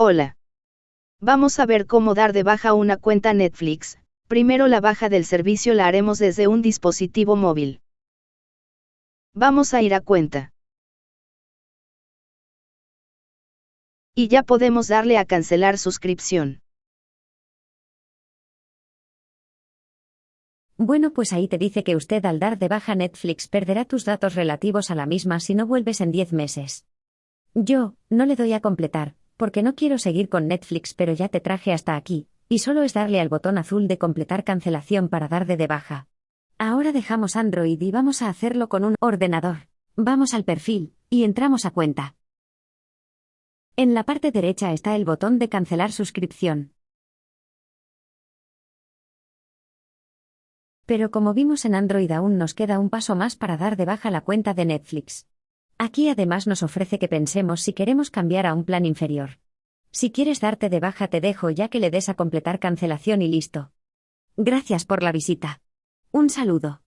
Hola. Vamos a ver cómo dar de baja una cuenta Netflix. Primero la baja del servicio la haremos desde un dispositivo móvil. Vamos a ir a cuenta. Y ya podemos darle a cancelar suscripción. Bueno, pues ahí te dice que usted al dar de baja Netflix perderá tus datos relativos a la misma si no vuelves en 10 meses. Yo, no le doy a completar, porque no quiero seguir con Netflix, pero ya te traje hasta aquí, y solo es darle al botón azul de completar cancelación para dar de, baja. Ahora dejamos Android y vamos a hacerlo con un ordenador. Vamos al perfil, y entramos a cuenta. En la parte derecha está el botón de cancelar suscripción. Pero como vimos en Android aún nos queda un paso más para dar de baja la cuenta de Netflix. Aquí además nos ofrece que pensemos si queremos cambiar a un plan inferior. Si quieres darte de baja te dejo ya que le des a completar cancelación y listo. Gracias por la visita. Un saludo.